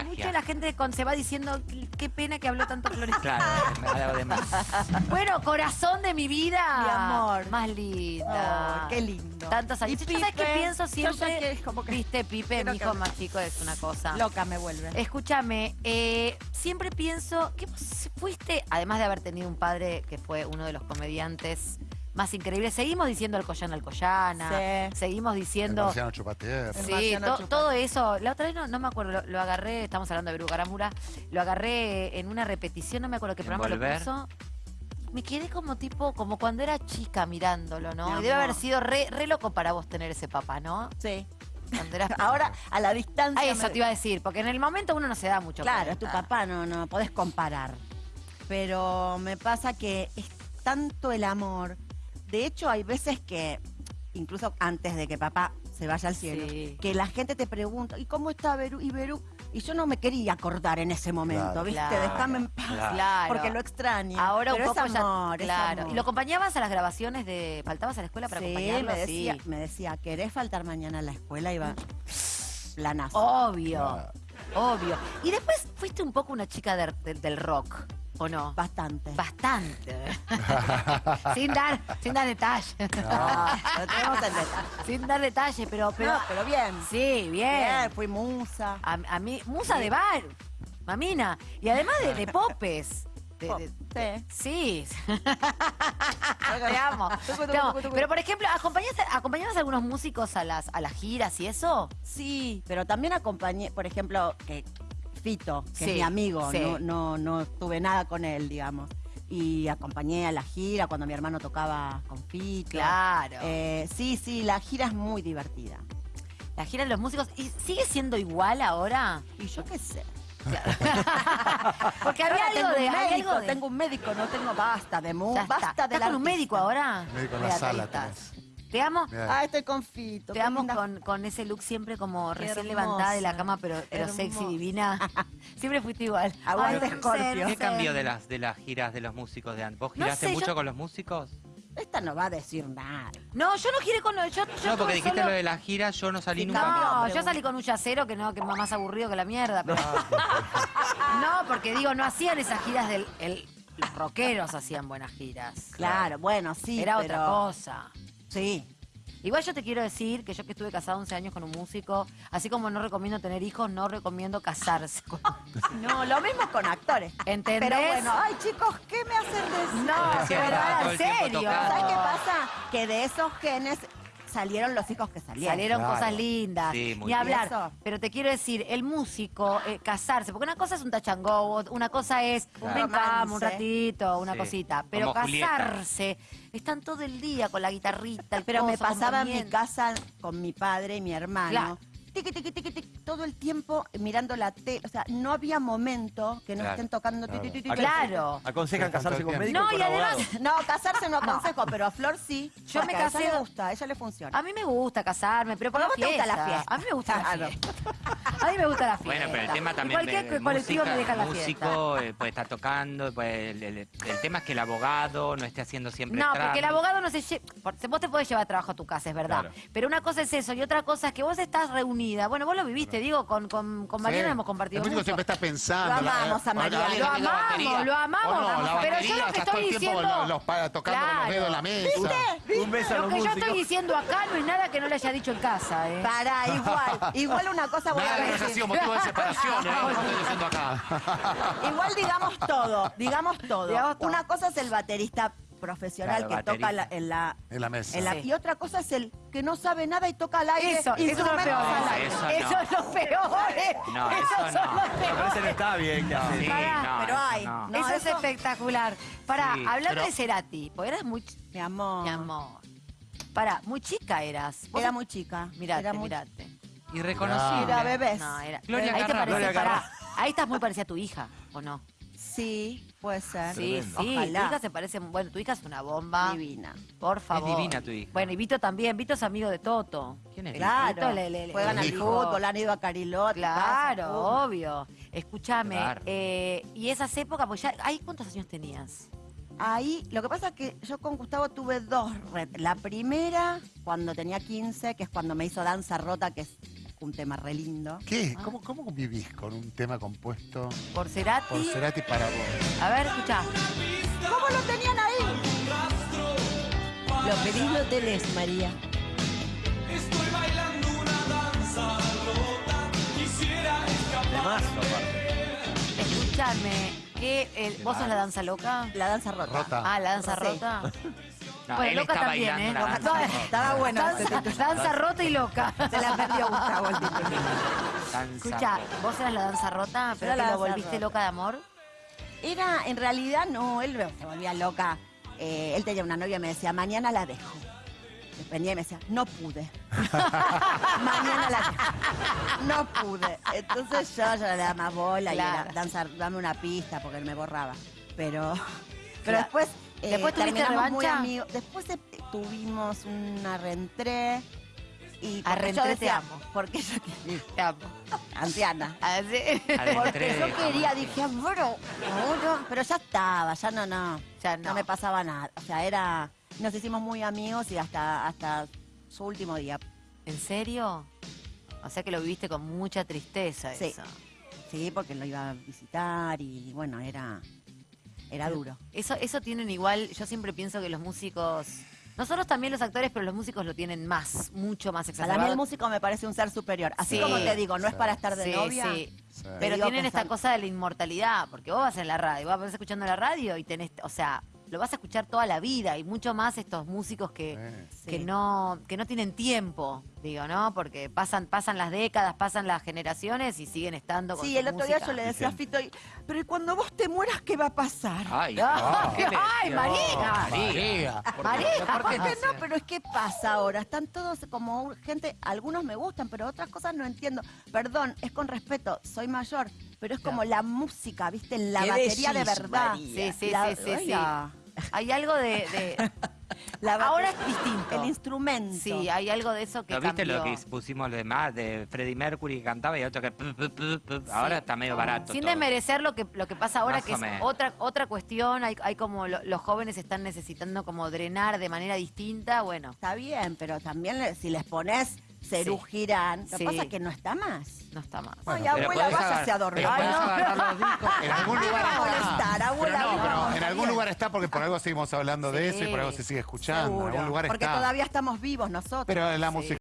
contagia. mucho la gente con, se va diciendo, qué pena que habló tanto Florencia. Claro, de más. Bueno, corazón de mi vida. Mi amor. Más linda. Oh, qué lindo. Tantos años. Y ¿Yo sabes qué Pipe, pienso siempre? que como que- Viste, Pipe, mi que- hijo más chico es una cosa. Loca me vuelve. Escúchame, eh, siempre pienso que vos fuiste, además de haber tenido un padre que fue uno de los comediantes más increíbles, seguimos diciendo Alcoyana Alcoyana, Sí. seguimos El diciendo... marciano chupatierra. El Sí, marciano to- todo eso. La otra vez no, no me acuerdo, lo, lo agarré, estamos hablando de Beru Garamura, lo agarré en una repetición, no me acuerdo qué ¿En programa lo Volver? puso. Me quedé como tipo, como cuando era chica mirándolo, ¿no? Y debe haber sido re, re loco para vos tener ese papá, ¿no? Sí. Cuando eras Ahora, a la distancia. Ah, eso me- te iba a decir, porque en el momento uno no se da mucho Claro, es tu cuenta. papá, no, no podés comparar. Pero me pasa que es tanto el amor. De hecho, hay veces que, incluso antes de que papá se vaya al cielo, Sí. que la gente te pregunta, ¿y cómo está Berú? Y Berú, y yo no me quería acordar en ese momento, Claro. ¿viste? Claro. Déjame en paz, Claro. porque lo extraño. Ahora Pero un poco es ya- amor, es claro. amor. ¿Y lo acompañabas a las grabaciones de. ¿Faltabas a la escuela para Sí, acompañarlo? me decía, Sí. me decía, ¿querés faltar mañana a la escuela? Iba planazo. Obvio, Claro. obvio. Y después fuiste un poco una chica de- de- del rock, ¿o no? Bastante. Bastante. sin dar, sin dar detalles. No, lo tenemos en detalle. sin dar detalles, pero, pero. No, pero bien. Sí, bien. Bien, fui musa. A, a mí, musa de bar, mamina. Y además de, de popes. De- Pop, de- sí. Sí. Te amo. Te amo. Pero, por ejemplo, ¿acompañaste, ¿acompañabas a algunos músicos a las, a las giras y eso? Sí, pero también acompañé, por ejemplo, que Fito, que Sí, es mi amigo, sí. no, no, no tuve nada con él, digamos. Y acompañé a la gira cuando mi hermano tocaba con Fito. Claro. Eh, sí, sí, la gira es muy divertida. La gira de los músicos. ¿Y sigue siendo igual ahora? Y yo qué sé. Porque había algo tengo de. un médico, algo de- tengo un médico, no tengo basta de está. basta de ¿Estás con un médico ahora? Médico en la sala. Te amo. Ah, estoy con Fito. Te qué amo con, con ese look siempre como Qué recién hermosa. levantada de la cama, pero, pero sexy, divina. Siempre fuiste igual. Aguante, Scorpio. ¿Qué cambió de las, de las giras de los músicos de antes? ¿Vos No giraste sé, mucho yo- con los músicos? Esta no va a decir nada. No, yo no giré con. Yo, yo No, porque dijiste solo- lo de las giras, yo no salí Sí, nunca. No, yo salí con un yacero que no, que más aburrido que la mierda. Pero... no, porque digo, no hacían esas giras del. El, los rockeros hacían buenas giras. Claro, bueno, sí. Era pero- otra cosa. Sí. Igual yo te quiero decir que yo que estuve casada 11 años con un músico, así como no recomiendo tener hijos, no recomiendo casarse. con- No, lo mismo con actores. ¿Entendés? Pero bueno, ay chicos, ¿qué me hacen decir? No, pero en serio. ¿Sabes qué pasa? Que de esos genes salieron los hijos que salieron. Salieron Claro. cosas lindas. Sí, muy Ni hablar. Eso. Pero te quiero decir, el músico, eh, casarse, porque una cosa es un tachango, una cosa es un un ratito, una Sí, cosita. Pero como Julieta. casarse, están todo el día con la guitarrita, el Pero me coso, pasaba en mi casa con mi padre y mi hermano. Claro. Tiqui, tiqui, tiqui, tiqui, todo el tiempo mirando la tele. O sea, no había momento que no Claro. estén tocando. ti, Claro. ti, ti, ti, Claro. ¿Aconsejan casarse con médico No, y además- abogado? No, casarse no aconsejo, pero a Flor sí. Yo porque me A casé- ella le gusta, a ella le funciona. A mí me gusta casarme, pero por Pero la a vos te fiesta. gusta la fiesta. A mí me gusta la Claro. fiesta. A mí me gusta la fiesta. Bueno, pero el tema Y también cualquier de colectivo música, me deja la músico fiesta. eh, puede estar tocando, pues, el, el- el tema es que el abogado no esté haciendo siempre No, porque el abogado no se lleva. Vos te podés llevar trabajo a tu casa, es verdad. Claro. Pero una cosa es eso y otra cosa es que vos estás reunida. Bueno, vos lo viviste, digo, con, con, con Mariana Sí. hemos compartido. El mucho. siempre está pensando. Lo amamos a Mariana. Lo amamos, lo amamos. O no, la pero yo lo que estás todo estoy el tiempo diciendo. los- los pa- tocando con los Claro. dedos en la mesa. Un beso a Lo los que yo músicos. estoy diciendo acá no es nada que no le haya dicho en casa, ¿eh? Para, igual. Igual una cosa voy Nada a que no haya decir. sido motivo de separación, ¿eh? Estoy diciendo acá. Igual digamos todo, digamos todo. Digamos todo. Una cosa es el baterista profesional Claro, que baterista. toca la- en la... En la mesa. en la- Sí. Y otra cosa es el que no sabe nada y toca al aire. Eso, eso es lo instrumentos peor. al No, eso Eso es lo peor, ¿eh? No, Eso eso son no. los Me parece peores. que está bien que hace. Sí, Pará, no, pero eso hay. no. No, eso, es eso- espectacular. Pará, Sí, hablando pero- de Cerati, porque eras muy... ch- Mi amor. Mi amor. Pará, muy chica eras. Vos Era muy chica. Mirate, era muy... mirate. Irreconocible. Era bebés. No, era... Gloria ahí te Gloria pará, ahí estás muy parecida a tu hija, ¿o no? Sí, puede ser. Sí, Tremendo. sí, Ojalá. tu hija se parece, bueno, tu hija es una bomba. Divina. Por favor. divina tu hija. Bueno, y Vito también, Vito es amigo de Toto. ¿Quién es? Claro. Vito le- le- le- Juegan al fútbol, han ido a Carilot. Claro, obvio. Escúchame, Claro. eh, y esas épocas, pues ya, ¿ahí cuántos años tenías? Ahí, lo que pasa es que yo con Gustavo tuve dos. La primera, cuando tenía 15, que es cuando me hizo Danza Rota, que es un tema re lindo. ¿Qué? ¿Cómo, ¿Cómo vivís con un tema compuesto Por Cerati. por Cerati para vos? A ver, escucha. ¿Cómo lo tenían ahí? Lo pedís, lo tenés, María. Temazo, aparte. Escúchame. ¿qué, el- ¿Vos sos la danza loca? La danza rota. Rota. Ah, la danza Sí. rota. No, Bueno, él loca está también, bailando ¿eh? Loca- danza. Estaba bueno. Danza, danza rota y loca. Se la perdió Gustavo el título. Escucha, vos eras la danza rota, pero que lo volviste rota. loca de amor. Era, en realidad, no, él se volvía loca. Eh, él tenía una novia y me decía, mañana la dejo. Venía y me decía, no pude. mañana la dejo. No pude. Entonces yo ya le daba más bola y era, danza, dame una pista porque él me borraba. Pero, pero Claro. después, eh, ¿Después tuviste terminamos muy revancha? amigos. Después eh, tuvimos una reentré. Y yo te amo. porque yo quería, Te amo. anciana. Así. Al Porque yo quería, dije, bueno, bueno, pero ya estaba, ya no, no, Ya no. no. me pasaba nada. O sea, era, nos hicimos muy amigos y hasta, hasta su último día. ¿En serio? O sea que lo viviste con mucha tristeza Sí. eso. Sí, porque lo iba a visitar y bueno, era, era duro. Eso, eso tienen igual, yo siempre pienso que los músicos, nosotros también los actores, pero los músicos lo tienen más, mucho más Para mí exacerbado. el músico me parece un ser superior. Así Sí. como te digo, no es para estar de Sí, novia. sí. Sí. Pero tienen esta cosa de la inmortalidad, porque vos vas en la radio, vos vas escuchando la radio y tenés, o sea, lo vas a escuchar toda la vida y mucho más estos músicos que, Sí. que Sí. no que no tienen tiempo, digo, ¿no? Porque pasan pasan las décadas, pasan las generaciones y siguen estando con Sí, el otro día música. yo le decía a Fito, y- pero ¿y cuando vos te mueras qué va a pasar? Ay, Ay, ¿qué ay, decía? María. María. María. ¿Por qué no? Pero es que pasa ahora. Están todos como gente, algunos me gustan, pero otras cosas no entiendo. Perdón, es con respeto, soy mayor, pero es como la música, ¿viste? La ¿Qué batería de verdad. María? Sí, sí, La- sí, sí, sí. Hay algo de, de- la bate- ahora es distinto. El instrumento. Sí, hay algo de eso que ¿No viste lo que pusimos de más de Freddie Mercury que cantaba y otro que ahora está medio barato Sin todo. desmerecer lo que, lo que pasa ahora, Más que es otra, otra cuestión, hay, hay como lo- los jóvenes están necesitando como drenar de manera distinta, bueno, Está bien, pero también le- si les pones Cerú Girán, lo que Sí. pasa es que no está más. no está más. Ay, abuela, váyase a dormir. Ay, no. En algún lugar está. molestar, abuela. Pero no, no, pero en algún lugar está porque por algo seguimos hablando de eso y por algo se sigue escuchando. En Seguro, algún lugar porque está. todavía estamos vivos nosotros. Pero la Sí. música